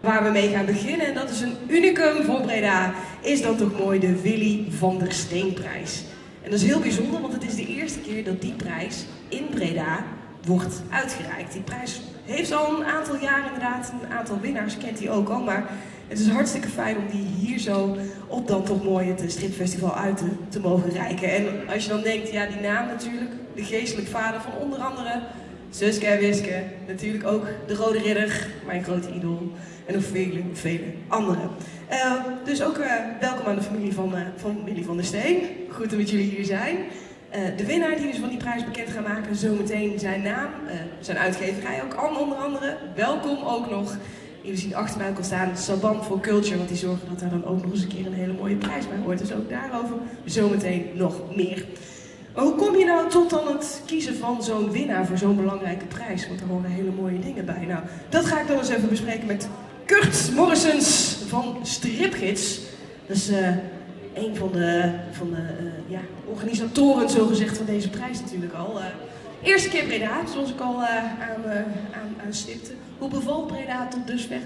Waar we mee gaan beginnen, en dat is een unicum voor Breda, is dan toch mooi de Willy van der Steenprijs. En dat is heel bijzonder, want het is de eerste keer dat die prijs in Breda wordt uitgereikt. Die prijs heeft al een aantal jaar inderdaad een aantal winnaars, kent hij ook al, maar het is hartstikke fijn om die hier zo op dan toch mooi het stripfestival uit te, te mogen reiken. En als je dan denkt, ja die naam natuurlijk, de geestelijk vader van onder andere Suske en Wiske, natuurlijk ook de Rode Ridder, mijn grote idool, en nog vele, vele anderen. Uh, dus ook uh, welkom aan de familie van, uh, van Willy van der Steen. Goed dat jullie hier zijn. de winnaar die dus van die prijs bekend gaan maken, zometeen zijn naam, zijn uitgeverij ook onder andere. Welkom ook nog. Jullie zien achter mij ook al staan Saban for Culture, want die zorgen dat daar dan ook nog eens een keer een hele mooie prijs bij hoort. Dus ook daarover zometeen nog meer. Maar hoe kom je nou tot dan het kiezen van zo'n winnaar voor zo'n belangrijke prijs? Want er horen hele mooie dingen bij. Nou, dat ga ik dan eens even bespreken met Kurt Morrisons van Stripgids. Dat is uh, een van de, van de uh, ja, organisatoren, zogezegd, van deze prijs natuurlijk al. Uh, eerste keer Breda, zoals ik al aan, aan, aan stipte. Hoe bevalt Breda tot dusver?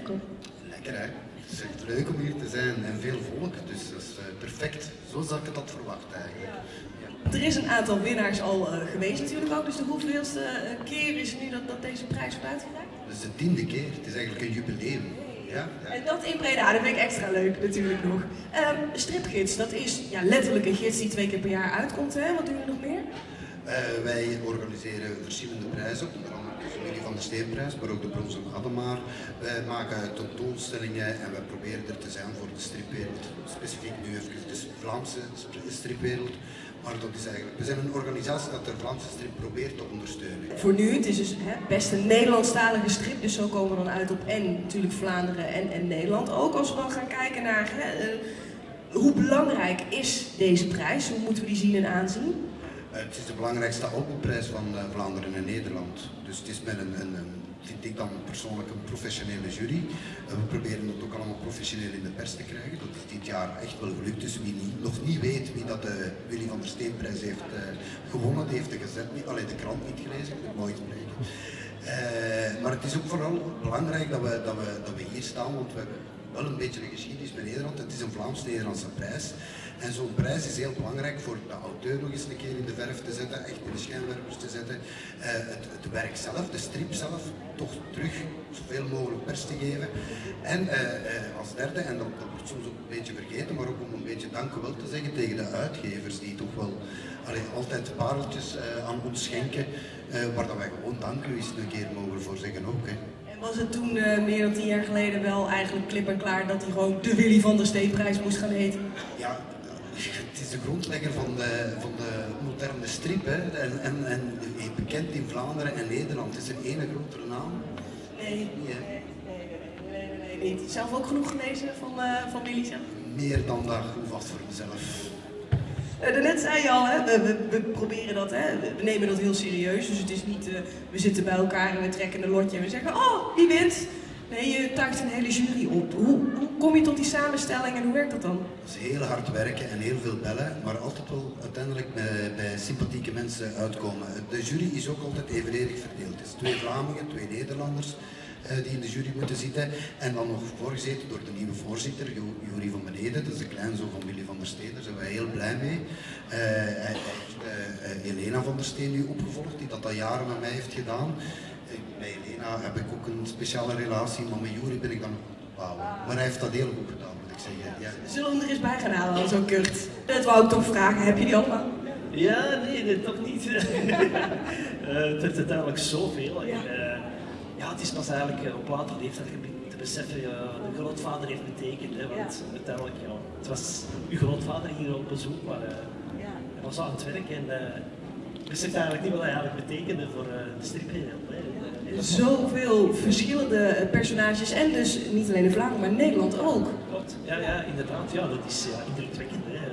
Lekker hè? Het is echt leuk om hier te zijn en veel volk, dus dat is perfect. Zo zag ik dat verwacht eigenlijk. Er is een aantal winnaars al uh, geweest natuurlijk ook, dus de hoeveelste keer is nu dat, dat deze prijs wordt uitgereikt? Is de tiende keer, het is eigenlijk een jubileum. Ja, ja. En dat in Breda, dat vind ik extra leuk natuurlijk nog. Um, stripgids, dat is ja, letterlijk een gids die twee keer per jaar uitkomt, hè? Wat doen jullie nog meer? Uh, wij organiseren verschillende prijzen, andere de de Steenprijs, maar ook de Bronzen Gademaar. Wij maken tentoonstellingen en wij proberen er te zijn voor de stripwereld, specifiek nu even de Vlaamse stripwereld. Maar dat is eigenlijk, we zijn een organisatie dat de Vlaamse strip probeert te ondersteunen. Voor nu, het is dus hè, best een Nederlandstalige strip, dus zo komen we dan uit op en natuurlijk Vlaanderen en, en Nederland. Ook als we dan gaan kijken naar hè, uh, hoe belangrijk is deze prijs, hoe moeten we die zien en aanzien? Uh, het is de belangrijkste albumprys van uh, Vlaanderen en Nederland. Dus het is met een, een, vind ik dan persoonlijk een professionele jury. We proberen het ook allemaal professioneel in de pers te krijgen. Dat is dit jaar echt wel gelukt. Dus wie niet, nog niet weet wie dat de Willy van der Steenprijs heeft gewonnen, die heeft de gezet niet, alleen de krant niet gelezen, ik spreken. Maar het is ook vooral belangrijk dat we, dat, we, dat we hier staan, want we hebben wel een beetje een geschiedenis met Nederland. Het is een Vlaams-Nederlandse prijs. En zo'n prijs is heel belangrijk voor de auteur nog eens een keer in de verf te zetten, echt in de schijnwerpers te zetten. Uh, het, het, werk zelf, de strip zelf, toch terug zoveel mogelijk pers te geven. En uh, uh, als derde, en dat, dat, wordt soms ook een beetje vergeten, maar ook om een beetje dankjewel te zeggen tegen de uitgevers die toch wel allee, altijd pareltjes aan ons schenken, waar dat wij gewoon dank u eens een keer mogen voor zeggen ook. Hè. Was het toen meer dan tien jaar geleden wel eigenlijk klip en klaar dat hij gewoon de Willy van der Steenprijs moest gaan heten? Ja, de grondlegger van de, van de moderne strip. Hè. En, en, en bekend in Vlaanderen en Nederland. Is er één grotere naam? Nee. Nee, nee, nee, nee, niet. Zelf ook genoeg gelezen van, uh, van zelf? Meer dan dat vast voor mezelf. Uh, daarnet zei je al, hè, we, we, we, proberen dat, hè, we nemen dat heel serieus. Dus het is niet, uh, we zitten bij elkaar en we trekken een lotje en we zeggen, oh, wie wint? Nee, je tuigt een hele jury op. Hoe, hoe, kom je tot die samenstelling en hoe werkt dat dan? Dat is heel hard werken en heel veel bellen, maar altijd wel uiteindelijk bij, sympathieke mensen uitkomen. De jury is ook altijd evenredig verdeeld. Het is twee Vlamingen, twee Nederlanders uh, die in de jury moeten zitten. En dan nog voorgezeten door de nieuwe voorzitter, Jury van Beneden, dat is de kleinzoon van Willy van der Steen, daar zijn wij heel blij mee. Uh, hij heeft uh, Elena van der Steen nu opgevolgd, die dat al jaren met mij heeft gedaan. bij Elena heb ik ook een speciale relatie, maar met Jury ben ik dan wauw. Maar hij heeft dat heel goed gedaan, moet ik zeggen. Ja. Zullen we hem er eens bij gaan halen, zo Kurt? Dat wou ik toch vragen, heb je die allemaal? Ja, nee, toch niet. het is uiteindelijk zoveel. Ja. Ja, het is pas eigenlijk uh, op later leeftijd te beseffen, uh, de grootvader heeft betekend. Hè, want ja. uiteindelijk, ja, het was uw grootvader hier op bezoek, maar uh, ja. hij was aan het werk en beseft eigenlijk niet wat hij eigenlijk betekende voor de stripwereld. Zoveel verschillende personages en dus niet alleen in Vlaanderen, maar in Nederland ook. Klopt, ja, ja inderdaad. Ja, dat is ja, indrukwekkend. Hè.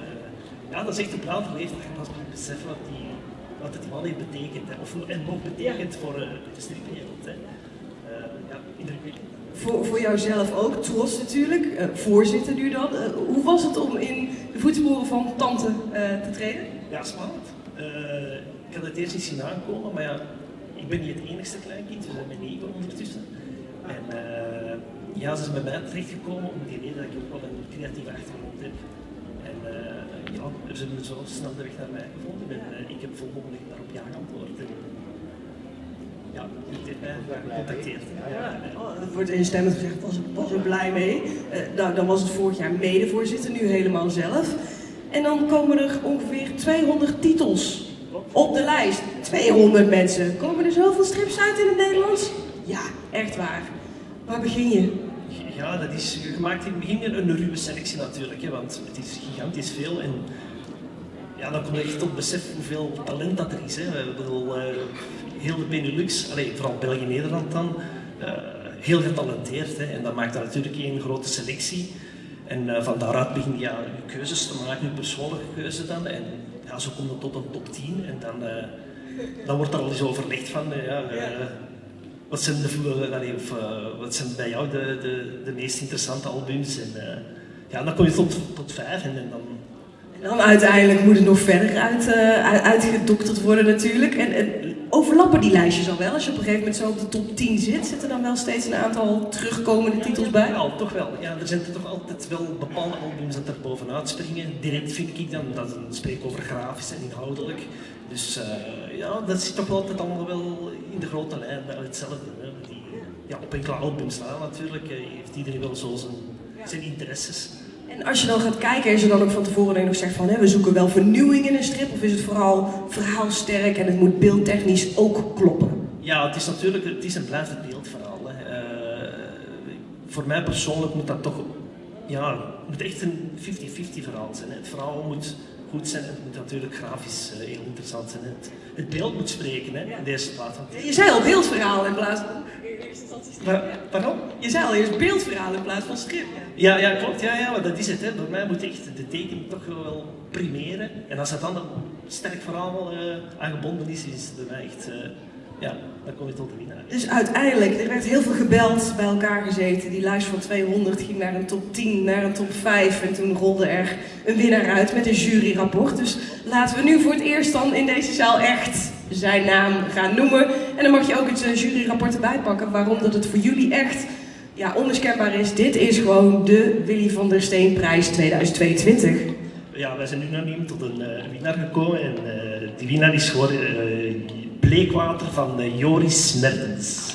Ja, dat is echt op later leeftijd pas beseffen wat, die, wat het man heeft betekend. Hè. Of, en nog betekent voor de stripwereld. Hè voor, voor jouzelf ook, trots natuurlijk, uh, voorzitter nu dan. Uh, hoe was het om in de voetsporen van tante uh, te treden? Ja, spannend. ik had het eerst niet zien aankomen, maar ja, ben niet het enigste kleinkind, we zijn met negen ondertussen. En ja, ze is bij mij terechtgekomen om die reden dat ik ook wel een creatieve achtergrond heb. En uh, ja, ze hebben zo snel de weg naar mij gevonden en uh, ik heb volmondig daarop ja geantwoord. En, ja, die heeft mij gecontacteerd. Ja, oh, wordt instemmend gezegd, was, was er blij mee. Nou, dan was het vorig jaar medevoorzitter, nu helemaal zelf. En dan komen er ongeveer 200 titels op de lijst. 200 mensen. Komen er zoveel strips uit in het Nederlands? Ja, echt waar. Waar begin je? Ja, dat is gemaakt in het begin een ruwe selectie natuurlijk, hè, want het is gigantisch veel. En ja, dan kom je echt tot besef hoeveel talent dat er is. Hè. Ik bedoel, uh, heel de Benelux, allez, vooral België-Nederland dan, uh, heel getalenteerd. Hè. En dat maakt dan natuurlijk een grote selectie. En uh, van daaruit begin je ja, je keuzes te maken, je persoonlijke keuze dan. En ja, zo komt het tot een top 10 en dan, uh, dan wordt er al eens overlegd van, uh, ja, wat, zijn de, allee, of, wat zijn bij jou de, de, de meest interessante albums. En ja, dan kom je tot, tot vijf en, en dan en dan uiteindelijk moet het nog verder uit, uh, uitgedokterd worden natuurlijk. En, en, overlappen die lijstjes al wel? Als je op een gegeven moment zo op de top 10 zit, zitten dan wel steeds een aantal terugkomende titels bij? Ja, toch wel. Ja, er zijn er toch altijd wel bepaalde albums dat er bovenuit springen. Direct vind ik dan, dat spreek over grafisch en inhoudelijk. Dus uh, ja, dat zit toch altijd allemaal wel in de grote lijn bij hetzelfde. Hè. Ja, op enkele albums staan natuurlijk, heeft iedereen wel zo zijn, zijn interesses. En als je dan gaat kijken, is er dan ook van tevoren nog zegt van hè, we zoeken wel vernieuwing in een strip of is het vooral verhaalsterk en het moet beeldtechnisch ook kloppen? Ja, het is natuurlijk het is een blijvend beeldverhaal. Hè. Uh, voor mij persoonlijk moet dat toch, ja, het moet echt een 50-50 verhaal zijn. Hè. Het verhaal moet goed zijn. Het moet natuurlijk grafisch uh, heel interessant zijn. Het, het, beeld moet spreken hè, in deze plaats. Je zei al beeldverhaal in plaats van... Pardon? Je zei al eerst beeldverhaal in plaats van schrift. Ja, ja, klopt. Ja, ja, maar dat is het. Hè. Voor mij moet echt de tekening toch wel primeren. En als dat dan een sterk verhaal uh, aan gebonden is, is het bij mij echt... Uh, ja, dan kom je tot de winnaar. Dus uiteindelijk, er werd heel veel gebeld, bij elkaar gezeten. Die lijst van 200 ging naar een top 10, naar een top 5. En toen rolde er een winnaar uit met een juryrapport. Dus laten we nu voor het eerst dan in deze zaal echt zijn naam gaan noemen. En dan mag je ook het uh, juryrapport erbij pakken. Waarom dat het voor jullie echt ja, onmiskenbaar is. Dit is gewoon de Willy van der Steenprijs 2022. Ja, wij zijn unaniem tot een uh, winnaar gekomen. En uh, die winnaar is geworden Bleekwater van Joris Mertens.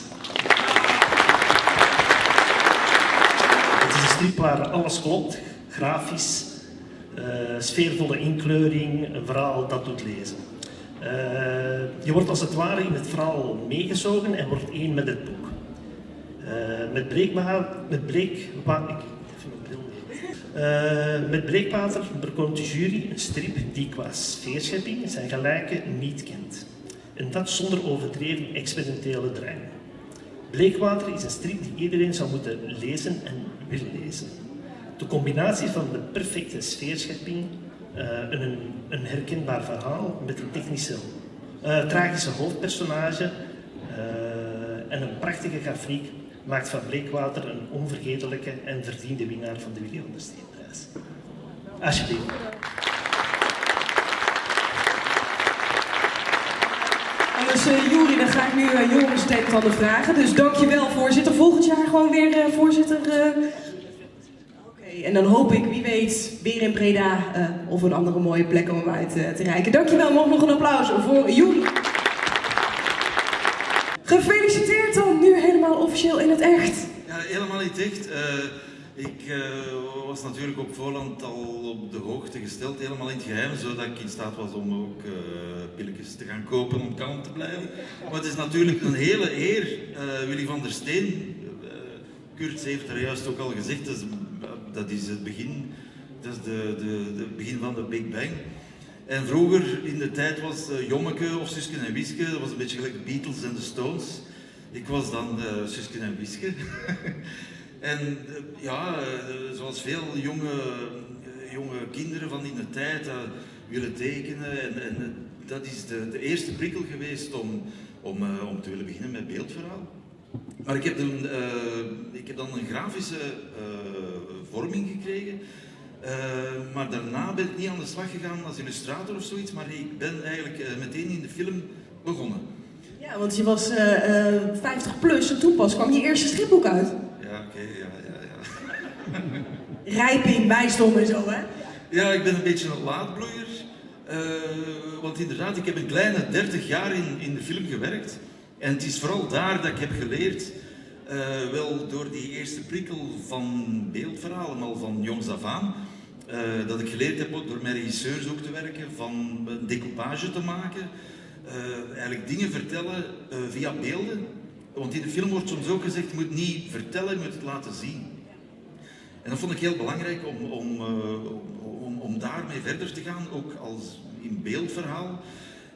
Het is een strip waar alles klopt. Grafisch, sfeervolle inkleuring, een verhaal dat doet lezen. Uh, je wordt als het ware in het verhaal meegezogen en wordt één met het boek. Uh, met, breekma met, breekwater, uh, met breekwater bekomt de jury een strip die qua sfeerschepping zijn gelijke niet kent. En dat zonder overdreven experimentele drang. Bleekwater is een strip die iedereen zou moeten lezen en willen lezen. De combinatie van de perfecte sfeerschepping, uh, een, een, herkenbaar verhaal met een technische, uh, tragische hoofdpersonage uh, en een prachtige grafiek maakt van Bleekwater een onvergetelijke en verdiende winnaar van de Willy van der Steenprijs. Alsjeblieft. Dus uh, Juri, dan ga ik nu uh, Joris ander vragen. Dus dankjewel voorzitter. Volgend jaar gewoon weer uh, voorzitter. Oké, en dan hoop ik, wie weet, weer in Breda of een andere mooie plek om hem uit te reiken. Dankjewel, nog nog een applaus voor Juri. Gefeliciteerd dan, nu helemaal officieel in het echt. Ja, helemaal niet echt. Ik uh, was natuurlijk op voorhand al op de hoogte gesteld, helemaal in het geheim, zodat ik in staat was om ook uh, pilletjes te gaan kopen om kalm te blijven. Maar het is natuurlijk een hele eer, uh, Willy van der Steen. Kurt heeft er juist ook al gezegd, dat is, dat is het begin, dat is de, de, de begin van de Big Bang. En vroeger in de tijd was Jommeke of Susken en Wiske, dat was een beetje gelijk Beatles en de Stones. Ik was dan Susken en Wiske. En ja, zoals veel jonge, jonge kinderen van in de tijd willen tekenen. En, dat is de, de, eerste prikkel geweest om, om, om te willen beginnen met beeldverhaal. Maar ik heb dan, ik heb dan een grafische vorming gekregen. maar daarna ben ik niet aan de slag gegaan als illustrator of zoiets, maar ik ben eigenlijk meteen in de film begonnen. Ja, want je was 50 plus en toen pas kwam je eerste stripboek uit. Ja, ja, ja. Rijping, wijsdom en zo, hè? Ja, ik ben een beetje een laadbloeier. Uh, want inderdaad, ik heb een kleine 30 jaar in, in de film gewerkt. En het is vooral daar dat ik heb geleerd, uh, wel door die eerste prikkel van beeldverhalen, al van jongs af aan, uh, dat ik geleerd heb door met regisseurs ook te werken, van een decoupage te maken, eigenlijk dingen vertellen via beelden. Want in de film wordt soms ook gezegd, je moet niet vertellen, je moet het laten zien. En dat vond ik heel belangrijk om, om, om, om daarmee verder te gaan, ook als in beeldverhaal.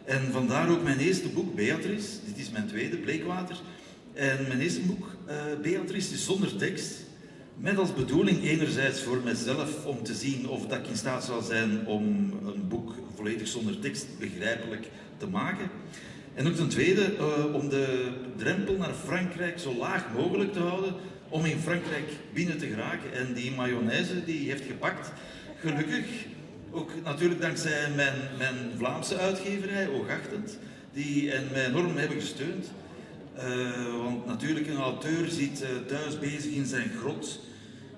En vandaar ook mijn eerste boek, Beatrice. Dit is mijn tweede, Bleekwater. En mijn eerste boek, uh, Beatrice, is zonder tekst. Met als bedoeling enerzijds voor mezelf om te zien of dat ik in staat zou zijn om een boek volledig zonder tekst begrijpelijk te maken. En ook ten tweede uh, om de drempel naar Frankrijk zo laag mogelijk te houden, om in Frankrijk binnen te geraken. En die mayonaise die heeft gepakt, gelukkig, ook natuurlijk dankzij mijn, mijn Vlaamse uitgeverij, Oogachtend, die en mij enorm hebben gesteund. Uh, want natuurlijk, een auteur zit uh, thuis bezig in zijn grot,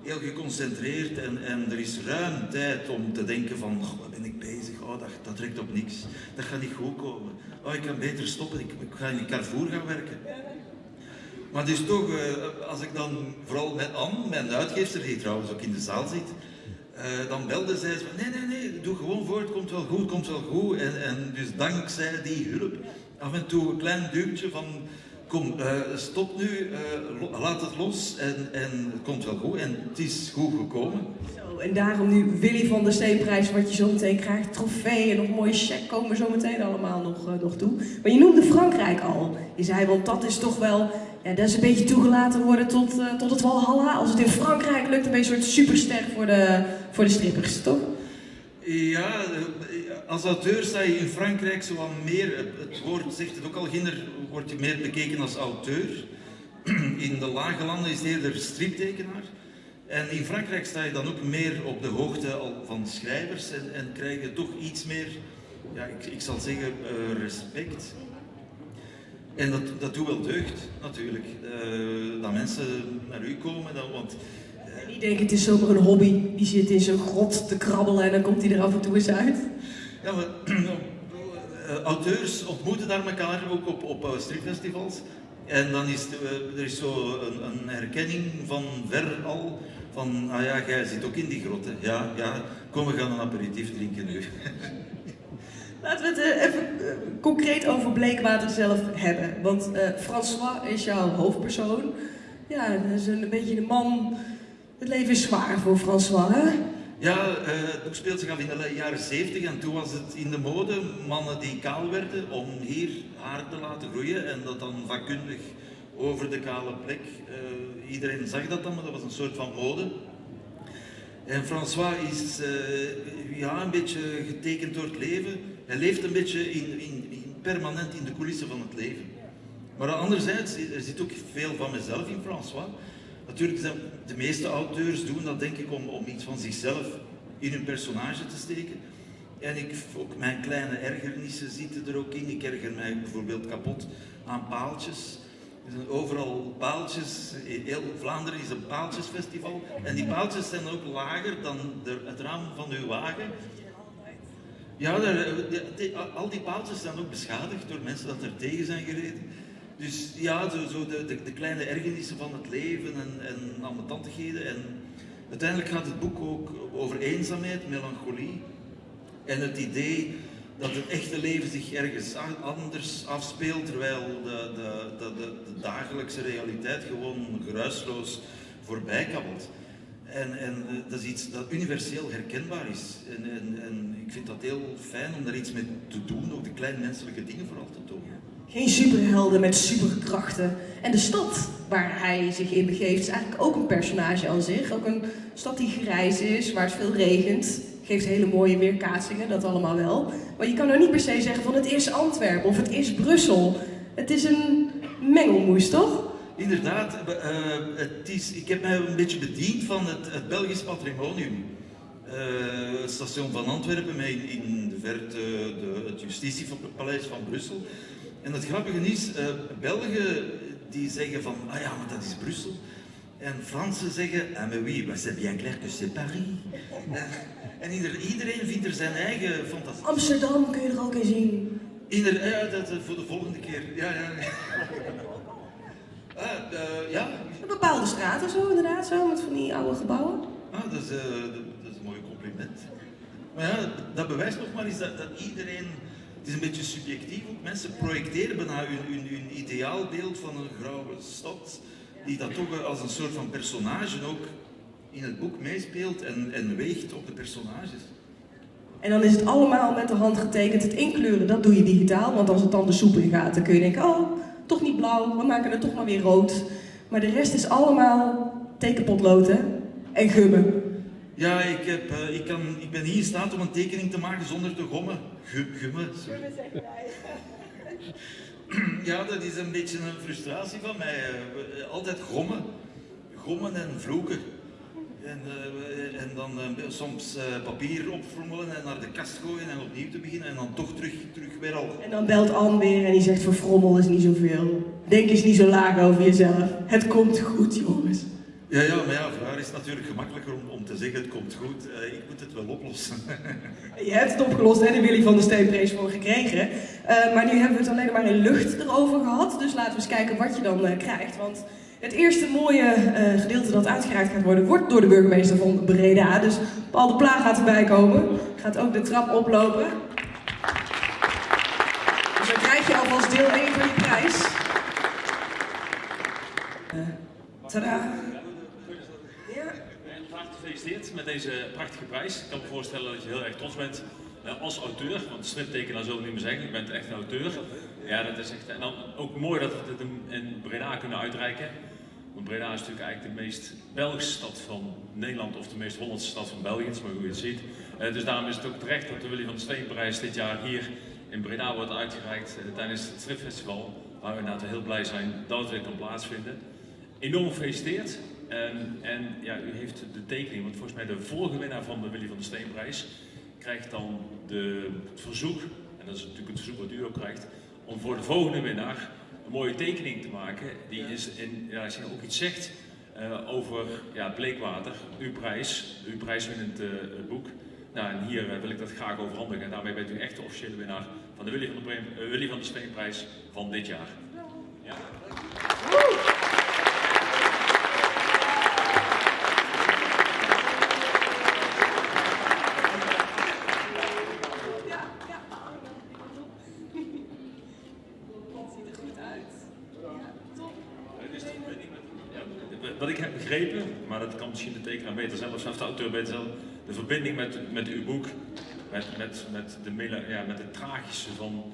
heel geconcentreerd en, en er is ruim tijd om te denken van, oh, ben ik bezig? Oh, dat, dat trekt op niks. Dat gaat niet goed komen. Oh, ik kan beter stoppen, ik, ga in Carrefour gaan werken. Maar dus toch, uh, als ik dan, vooral met Anne, mijn uitgeefster, die trouwens ook in de zaal zit, uh, dan belde zij van nee, nee, nee, doe gewoon voort, komt wel goed, komt wel goed. En, en dus dankzij die hulp, af en toe een klein duwtje van kom, uh, stop nu, uh, laat het los en, en het komt wel goed. En het is goed gekomen. Zo, en daarom nu Willy van der Steenprijs, wat je zo meteen krijgt, trofee en nog een mooie check komen zo meteen allemaal nog, uh, nog toe. Maar je noemde Frankrijk al. Je zei, want dat is toch wel, ja, dat is een beetje toegelaten worden tot, tot het Walhalla. Als het in Frankrijk lukt, dan ben je een soort superster voor de, voor de strippers, toch? Ja, als auteur sta je in Frankrijk zo meer, het woord zegt het ook al, ginder wordt je meer bekeken als auteur. In de lage landen is het eerder striptekenaar. En in Frankrijk sta je dan ook meer op de hoogte van schrijvers en, en krijg je toch iets meer, ja, ik, ik zal zeggen, uh, respect. En dat, dat doet wel deugd, natuurlijk. Uh, dat mensen naar u komen, dan, want die denken het is zomaar een hobby. Die zit in zijn grot te krabbelen en dan komt hij er af en toe eens uit. Ja, maar uh, auteurs ontmoeten daar elkaar ook op, op uh, stripfestivals. En dan is uh, er is zo een, een, herkenning van ver al. Van, ah ja, jij zit ook in die grot. Hè. Ja, ja, kom we gaan een aperitief drinken nu. Laten we het even concreet over Bleekwater zelf hebben. Want François is jouw hoofdpersoon. Ja, dat is een, een beetje de man het leven is zwaar voor François, hè? Ja, het boek speelt zich af in de jaren 70 en toen was het in de mode mannen die kaal werden om hier haar te laten groeien en dat dan vakkundig over de kale plek. Uh, iedereen zag dat dan, maar dat was een soort van mode. En François is uh, ja, een beetje getekend door het leven. Hij leeft een beetje in, in, in, permanent in de coulissen van het leven. Maar anderzijds, er zit ook veel van mezelf in François. Natuurlijk zijn de meeste auteurs doen dat denk ik om, om iets van zichzelf in hun personage te steken. En ik, ook mijn kleine ergernissen zitten er ook in. Ik erger mij bijvoorbeeld kapot aan paaltjes. Er zijn overal paaltjes. Heel Vlaanderen is een paaltjesfestival. En die paaltjes zijn ook lager dan de, het raam van uw wagen. Ja, al die paaltjes zijn ook beschadigd door mensen dat er tegen zijn gereden. Dus ja, zo, zo de, de, kleine ergernissen van het leven en, en ambetantigheden. En uiteindelijk gaat het boek ook over eenzaamheid, melancholie en het idee dat het echte leven zich ergens anders afspeelt, terwijl de, de, de, de dagelijkse realiteit gewoon geruisloos voorbij kabbelt. En, en dat is iets dat universeel herkenbaar is. En, en, ik vind dat heel fijn om daar iets mee te doen, ook de kleinmenselijke dingen vooral te tonen. Geen superhelden met superkrachten. En de stad waar hij zich in begeeft is eigenlijk ook een personage aan zich. Ook een stad die grijs is, waar het veel regent. Geeft hele mooie weerkaatsingen, dat allemaal wel. Maar je kan nou niet per se zeggen van het is Antwerpen of het is Brussel. Het is een mengelmoes, toch? Inderdaad, uh, het is, ik heb mij een beetje bediend van het, Belgisch patrimonium. Uh, het station van Antwerpen, met in, in de verte de, het justitiepaleis van Brussel. En het grappige is, uh, Belgen die zeggen van, ah ja, maar dat is Brussel. En Fransen zeggen, ah mais oui, c'est bien clair que c'est Paris. En ieder, iedereen vindt er zijn eigen fantasie. Amsterdam kun je er ook in zien. Ieder, ja, dat eh, voor de volgende keer. Ja, ja. Ah, eh, ja. Bepaalde straten zo inderdaad, zo met van die oude gebouwen. Ah, dat, is, eh, dat, dat is een mooi compliment. Maar ja, dat bewijst nog maar eens dat, dat iedereen... Het is een beetje subjectief, ook mensen projecteren bijna hun, ideaalbeeld van een grauwe stad, die dat toch als een soort van personage ook in het boek meespeelt en, en weegt op de personages. En dan is het allemaal met de hand getekend. Het inkleuren, dat doe je digitaal. Want als het dan de soep in gaat, dan kun je denken, oh, toch niet blauw, we maken het toch maar weer rood. Maar de rest is allemaal tekenpotlood hè? en gummen. Ja, ik, heb, eh, ik, kan, ik ben niet in staat om een tekening te maken zonder te gommen. Gu- gummen, sorry. Ja, dat is een beetje een frustratie van mij. eh, we- Altijd gommen. Gommen en vloeken. En, eh, en dan eh, soms eh, papier opfrommelen en naar de kast gooien en opnieuw te beginnen en dan toch terug, terug weer al. En dan belt Anne weer en die zegt, verfrommel is niet zoveel. Denk eens niet zo laag over jezelf. Het komt goed, jongens. Ja, ja, maar ja, voor haar is natuurlijk gemakkelijker om, om te zeggen het komt goed. Eh, ik moet het wel oplossen. Je hebt het opgelost en de Willy van der Steenprees voor gekregen. Eh, maar nu hebben we het alleen maar in lucht erover gehad. Dus laten we eens kijken wat je dan eh, krijgt. Want het eerste mooie gedeelte dat uitgereikt gaat worden, wordt door de burgemeester van Breda. Dus Paul de Pla gaat erbij komen. Gaat ook de trap oplopen. Dus dan krijg je alvast deel 1 van je prijs. Tada. Met deze prachtige prijs. Ik kan me voorstellen dat je heel erg trots bent eh, als auteur, want striptekenaar zullen we niet meer zeggen, je bent echt een auteur. Ja, dat is echt, en dan ook mooi dat we het in- Breda kunnen uitreiken. Want Breda is natuurlijk eigenlijk de meest Belgische stad van Nederland of de meest Hollandse stad van België, is maar hoe je het ziet. Eh, dus daarom is het ook terecht dat de Willy van der Steenprijs dit jaar hier in Breda wordt uitgereikt eh, tijdens het stripfestival. Waar we inderdaad heel blij zijn dat het weer kan plaatsvinden. Enorm gefeliciteerd. En, en ja, u heeft de tekening, want volgens mij de vorige winnaar van de Willy van der Steenprijs krijgt dan de, het verzoek, en dat is natuurlijk het verzoek wat u ook krijgt, om voor de volgende winnaar een mooie tekening te maken. Die is in, ja, als je ook iets zegt eh, over ja, bleekwater, uw prijs, uw prijswinnend eh, boek. Nou, en hier eh, wil ik dat graag overhandigen. En daarmee bent u echt de officiële winnaar van de Willy van, Willy der Steenprijs van dit jaar. Ja. Ja, ja. Het ziet er goed uit. Ja, top. Het is de verbinding met- Wat ik heb begrepen, maar dat kan misschien de tekenaar beter zelf, of de auteur beter zelf, de verbinding met, met uw boek, met, met, met, de, ja, met het tragische van,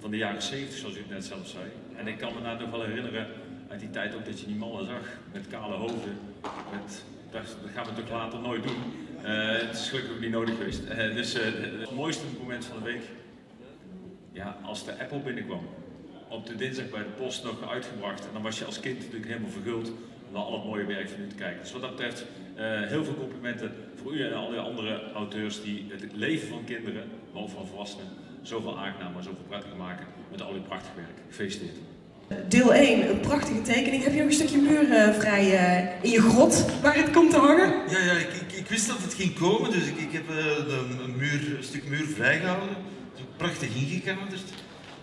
van de jaren 70, zoals u het net zelf zei. En ik kan me nou nog wel herinneren uit die tijd ook dat je die mannen zag met kale hoofden. Met, dat, dat gaan we natuurlijk later nooit doen. Eh, het is gelukkig niet nodig geweest. Eh, dus eh, het mooiste moment van de week, ja, als de Apple binnenkwam op de dinsdag bij de post nog uitgebracht. En dan was je als kind natuurlijk helemaal verguld naar al het mooie werk van u te kijken. Dus wat dat betreft, eh, heel veel complimenten voor u en al die andere auteurs die het leven van kinderen, maar ook van volwassenen, zoveel aangenamer, zoveel prettiger maken met al uw prachtig werk. Gefeliciteerd. Deel 1, een prachtige tekening. Heb je nog een stukje muur eh, vrij eh, in je grot waar het komt te hangen? Ja, ja ik, ik, ik wist dat het ging komen, dus ik, ik heb eh, een, een, muur, een stuk muur vrijgehouden. Het is ook prachtig ingekaderd.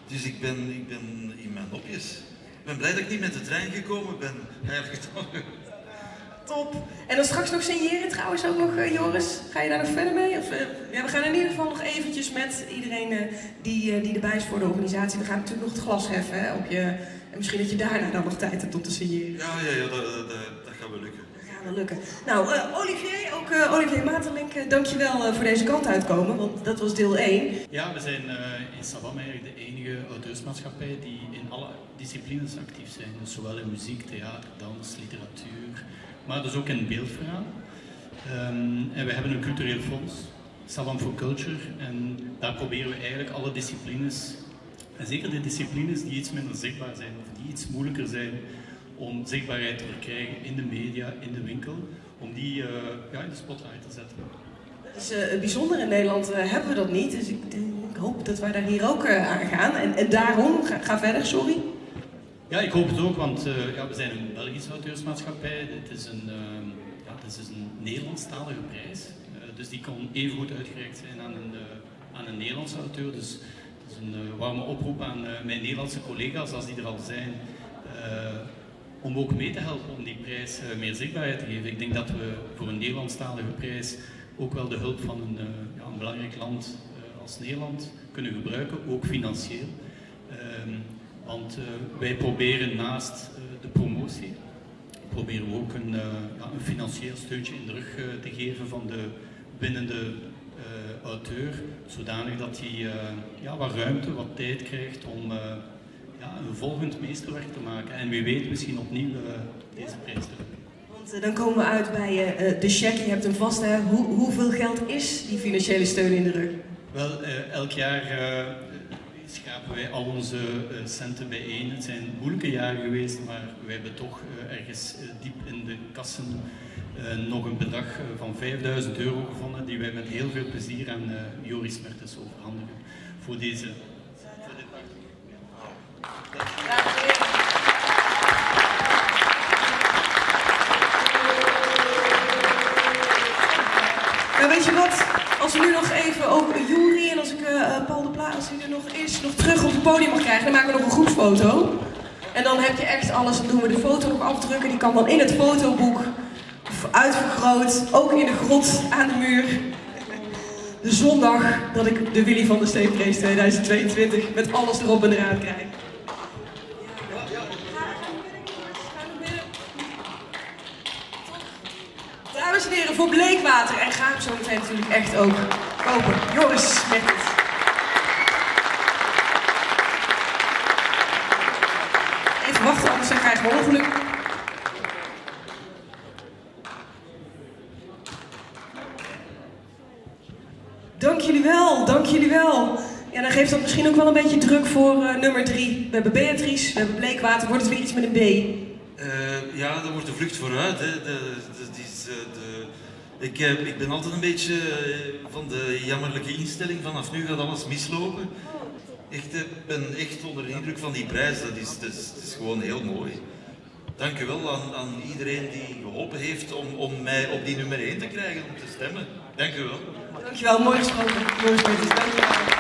Dus ik ben, ik ben in mijn nopjes. Ik ben blij dat ik niet met de trein gekomen ben. Eigenlijk toch. Top. En dan straks nog signeren trouwens ook nog, eh, Joris. Ga je daar nog verder mee? Of, eh, ja, we gaan in ieder geval nog eventjes met iedereen eh, die, die erbij is voor de organisatie. We gaan natuurlijk nog het glas heffen hè, op je... En misschien dat je daarna dan nog tijd hebt om te signeren. Ja, ja, ja dat, dat, dat, dat gaat wel lukken. Dat gaat Nou, eh, Olivier, ook eh, Olivier Materlink, eh, dankjewel voor deze kant uitkomen. Want dat was deel 1. Ja, we zijn in Sabam eigenlijk de enige auteursmaatschappij die in alle disciplines actief zijn. Dus zowel in muziek, theater, dans, literatuur, maar dus ook in beeldverhaal. Ehm, en we hebben een cultureel fonds, Sabam for Culture, en daar proberen we eigenlijk alle disciplines, en zeker de disciplines die iets minder zichtbaar zijn of die iets moeilijker zijn om zichtbaarheid te verkrijgen in de media, in de winkel, om die eh, ja, in de spotlight te zetten. Dat is eh, bijzonder. In Nederland eh, hebben we dat niet. Dus ik, ik hoop dat wij daar hier ook aan gaan. En, en daarom, ga, ga verder, sorry. Ja, ik hoop het ook, want ja, we zijn een Belgische auteursmaatschappij. Het is een, uh, ja, het is een Nederlandstalige prijs. Dus die kan even goed uitgereikt zijn aan een, aan een Nederlandse auteur. Dus het is een warme oproep aan mijn Nederlandse collega's, als die er al zijn, om ook mee te helpen om die prijs meer zichtbaarheid te geven. Ik denk dat we voor een Nederlandstalige prijs ook wel de hulp van een, ja, een belangrijk land als Nederland kunnen gebruiken, ook financieel. Ehm, want wij proberen naast de promotie, proberen we ook een, een, financieel steuntje in de rug te geven van de winnende auteur, zodanig dat hij ja, wat ruimte, wat tijd krijgt om volgend meesterwerk te maken. En wie weet misschien opnieuw deze prijs te winnen. Want dan komen we uit bij de check, je hebt hem vast. Hoe, hoeveel geld is die financiële steun in de rug? Wel, elk jaar schapen wij al onze centen bijeen. Het zijn moeilijke jaren geweest, maar wij hebben toch ergens diep in de kassen nog een bedrag van 5000 euro gevonden, die wij met heel veel plezier aan Joris Mertens overhandigen voor deze. Nou, weet je wat? Als we nu nog even ook Jury en als ik uh, Paul de Pla, als hij er nog eerst nog terug op het podium mag krijgen, dan maken we nog een groepsfoto. En dan heb je echt alles, dan doen we de foto nog afdrukken. Die kan dan in het fotoboek uitvergroot, ook in de grot aan de muur. De zondag dat ik de Willy van der Steenprijs 2022 met alles erop en eraan krijg. Voor Bleekwater. En ga hem zo meteen natuurlijk echt ook kopen. Joris met het. Even wachten, anders dan krijgen we ongeluk. Dank jullie wel, dank jullie wel. Ja, dan geeft dat misschien ook wel een beetje druk voor uh, nummer drie. We hebben Beatrice, we hebben Bleekwater. Wordt het weer iets met een B? Uh, ja, dat wordt de vlucht vooruit. Hè. De, die is, uh, de, ik, uh, ik ben altijd een beetje van de jammerlijke instelling vanaf nu gaat alles mislopen. Echt, ik ben echt onder de indruk van die prijs. Dat is, is gewoon heel mooi. Dank u wel aan, aan iedereen die geholpen heeft om, om mij op die nummer 1 te krijgen, om te stemmen. Dank u wel. Dankjewel, mooi gesproken. Mooi gesproken.